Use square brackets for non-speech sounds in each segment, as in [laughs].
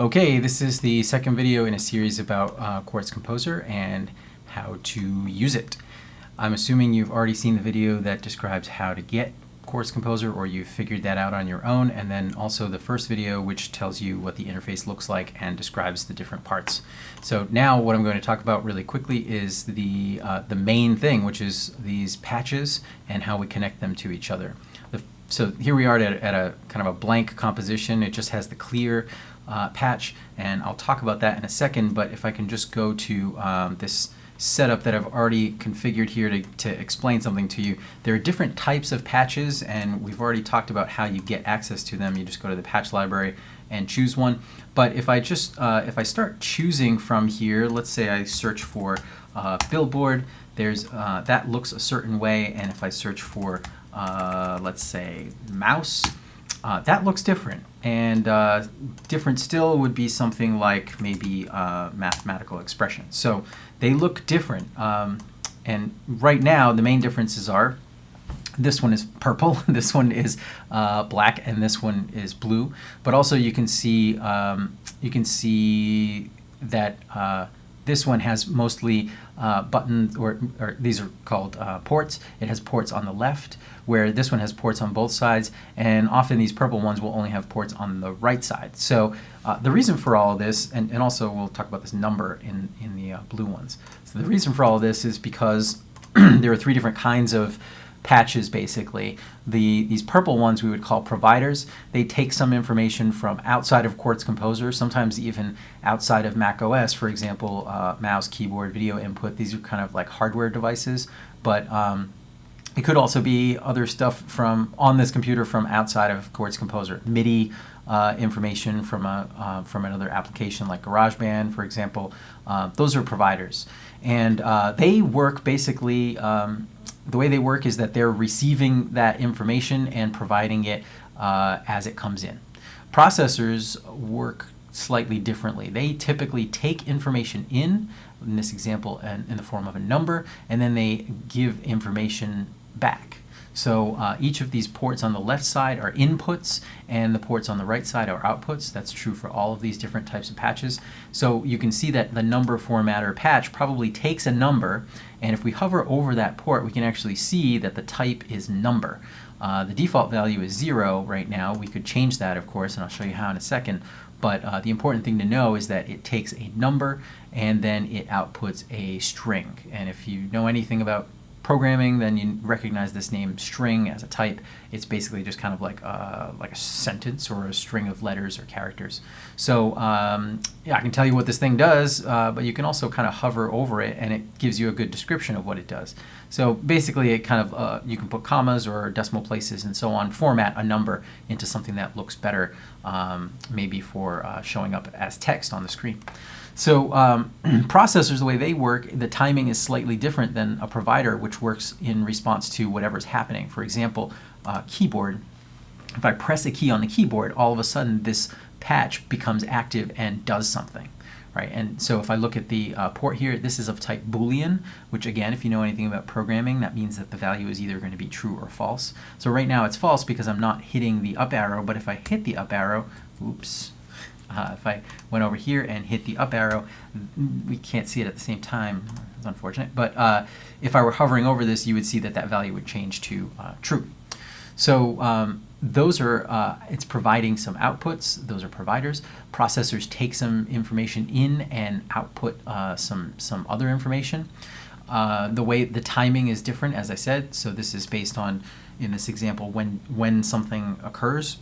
Okay, this is the second video in a series about uh, Quartz Composer and how to use it. I'm assuming you've already seen the video that describes how to get Quartz Composer or you've figured that out on your own and then also the first video which tells you what the interface looks like and describes the different parts. So now what I'm going to talk about really quickly is the, uh, the main thing which is these patches and how we connect them to each other. The, so here we are at, at a kind of a blank composition. It just has the clear uh, patch and I'll talk about that in a second but if I can just go to um, this setup that I've already configured here to, to explain something to you. There are different types of patches and we've already talked about how you get access to them. You just go to the patch library and choose one. But if I just, uh, if I start choosing from here, let's say I search for uh, billboard, there's, uh, that looks a certain way and if I search for, uh, let's say mouse, uh, that looks different. And uh, different still would be something like maybe uh, mathematical expression. So they look different. Um, and right now, the main differences are this one is purple, [laughs] this one is uh, black, and this one is blue. But also you can see um, you can see that uh, this one has mostly uh, buttons, or, or, these are called uh, ports. It has ports on the left, where this one has ports on both sides, and often these purple ones will only have ports on the right side. So uh, the reason for all this, and, and also we'll talk about this number in, in the uh, blue ones. So the reason for all this is because [clears throat] there are three different kinds of patches basically. The These purple ones we would call providers. They take some information from outside of Quartz Composer, sometimes even outside of Mac OS, for example, uh, mouse, keyboard, video input. These are kind of like hardware devices, but um, it could also be other stuff from on this computer from outside of Quartz Composer. MIDI uh, information from a uh, from another application like GarageBand, for example. Uh, those are providers, and uh, they work basically um, the way they work is that they're receiving that information and providing it uh, as it comes in. Processors work slightly differently. They typically take information in, in this example, in, in the form of a number, and then they give information back. So uh, each of these ports on the left side are inputs and the ports on the right side are outputs. That's true for all of these different types of patches. So you can see that the number formatter patch probably takes a number and if we hover over that port we can actually see that the type is number. Uh, the default value is zero right now. We could change that of course and I'll show you how in a second. But uh, the important thing to know is that it takes a number and then it outputs a string. And if you know anything about programming, then you recognize this name string as a type. It's basically just kind of like a, uh, like a sentence or a string of letters or characters. So um, yeah, I can tell you what this thing does, uh, but you can also kind of hover over it and it gives you a good description of what it does. So basically it kind of, uh, you can put commas or decimal places and so on, format a number into something that looks better um, maybe for uh, showing up as text on the screen. So um, [clears throat] processors, the way they work, the timing is slightly different than a provider, which works in response to whatever's happening. For example, uh, keyboard, if I press a key on the keyboard, all of a sudden this patch becomes active and does something. Right, and so if I look at the uh, port here, this is of type Boolean, which again, if you know anything about programming, that means that the value is either going to be true or false. So right now it's false because I'm not hitting the up arrow, but if I hit the up arrow, oops, uh, if I went over here and hit the up arrow, we can't see it at the same time. It's unfortunate. But uh, if I were hovering over this, you would see that that value would change to uh, true. So um, those are, uh, it's providing some outputs. Those are providers. Processors take some information in and output uh, some, some other information. Uh, the way the timing is different, as I said. So this is based on, in this example, when, when something occurs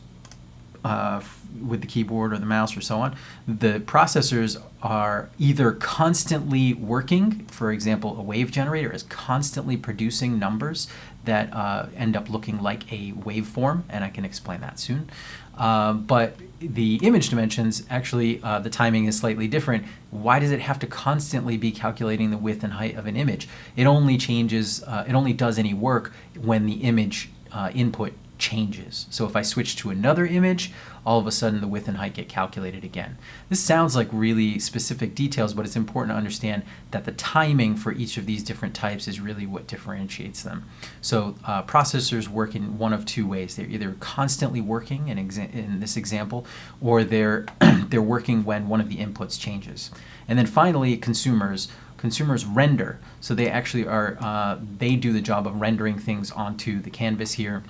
uh, with the keyboard or the mouse or so on, the processors are either constantly working, for example, a wave generator is constantly producing numbers that uh, end up looking like a waveform, and I can explain that soon. Uh, but the image dimensions, actually, uh, the timing is slightly different. Why does it have to constantly be calculating the width and height of an image? It only changes, uh, it only does any work when the image uh, input changes. So if I switch to another image, all of a sudden the width and height get calculated again. This sounds like really specific details, but it's important to understand that the timing for each of these different types is really what differentiates them. So uh, processors work in one of two ways. They're either constantly working in, in this example, or they're, [clears throat] they're working when one of the inputs changes. And then finally, consumers consumers render. So they actually are, uh, they do the job of rendering things onto the canvas here.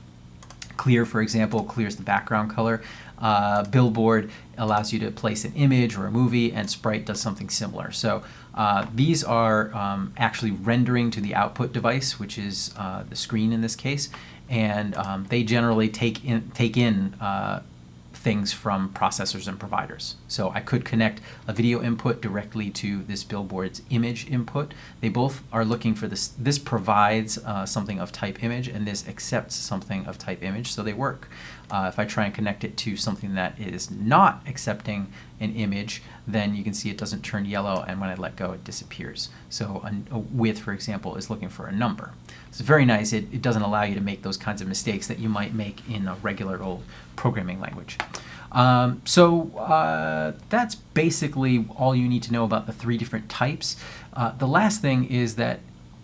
Clear, for example, clears the background color. Uh, Billboard allows you to place an image or a movie, and Sprite does something similar. So uh, these are um, actually rendering to the output device, which is uh, the screen in this case, and um, they generally take in, take in uh, things from processors and providers. So I could connect a video input directly to this billboard's image input. They both are looking for this. This provides uh, something of type image and this accepts something of type image, so they work. Uh, if I try and connect it to something that is not accepting an image, then you can see it doesn't turn yellow and when I let go it disappears. So a, a width, for example, is looking for a number. It's very nice. It, it doesn't allow you to make those kinds of mistakes that you might make in a regular old programming language. Um, so uh, that's basically all you need to know about the three different types. Uh, the last thing is that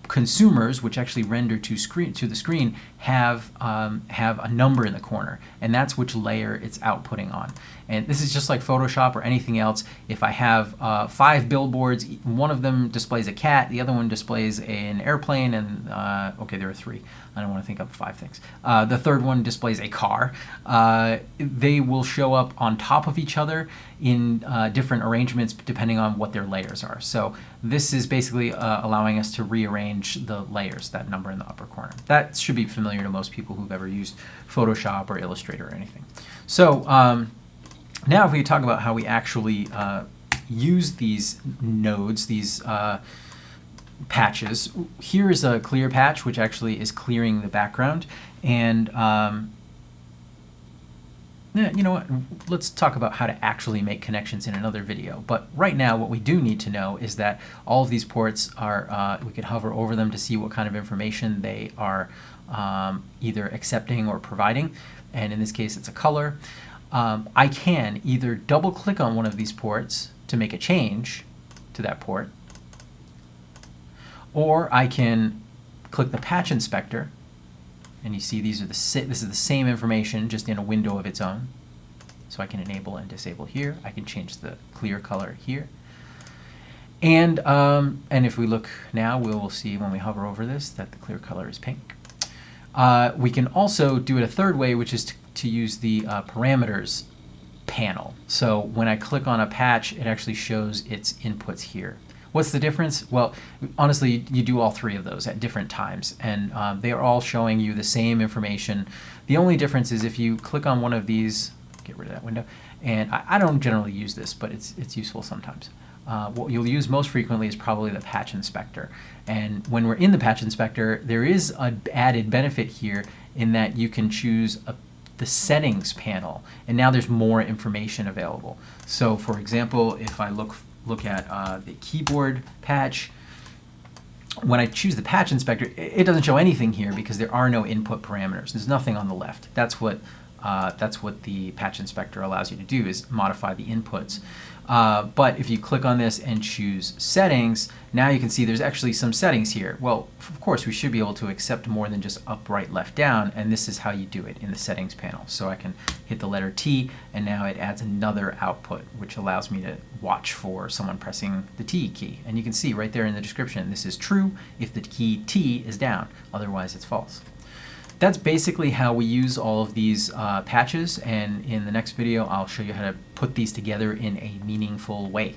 consumers, which actually render to screen to the screen, have um, have a number in the corner, and that's which layer it's outputting on. And this is just like Photoshop or anything else. If I have uh, five billboards, one of them displays a cat, the other one displays an airplane, and uh, okay, there are three. I don't want to think of five things. Uh, the third one displays a car. Uh, they will show up on top of each other in uh, different arrangements depending on what their layers are. So this is basically uh, allowing us to rearrange the layers, that number in the upper corner. That should be familiar to most people who've ever used Photoshop or Illustrator or anything. So um, now if we talk about how we actually uh, use these nodes, these uh, patches, here is a clear patch which actually is clearing the background and um, you know what, let's talk about how to actually make connections in another video. But right now what we do need to know is that all of these ports are, uh, we can hover over them to see what kind of information they are um, either accepting or providing. And in this case it's a color. Um, I can either double click on one of these ports to make a change to that port, or I can click the patch inspector and you see these are the this is the same information just in a window of its own. So I can enable and disable here. I can change the clear color here. And, um, and if we look now, we will see when we hover over this that the clear color is pink. Uh, we can also do it a third way, which is to, to use the uh, parameters panel. So when I click on a patch, it actually shows its inputs here. What's the difference? Well, honestly, you do all three of those at different times, and um, they are all showing you the same information. The only difference is if you click on one of these, get rid of that window, and I, I don't generally use this, but it's, it's useful sometimes. Uh, what you'll use most frequently is probably the patch inspector. And when we're in the patch inspector, there is an added benefit here in that you can choose a, the settings panel, and now there's more information available. So for example, if I look look at uh, the keyboard patch. When I choose the patch inspector, it doesn't show anything here because there are no input parameters. There's nothing on the left. That's what uh, that's what the patch inspector allows you to do is modify the inputs. Uh, but if you click on this and choose settings, now you can see there's actually some settings here. Well, of course, we should be able to accept more than just up, right, left, down, and this is how you do it in the settings panel. So I can hit the letter T, and now it adds another output, which allows me to watch for someone pressing the T key. And you can see right there in the description, this is true if the key T is down, otherwise it's false. That's basically how we use all of these uh, patches and in the next video I'll show you how to put these together in a meaningful way.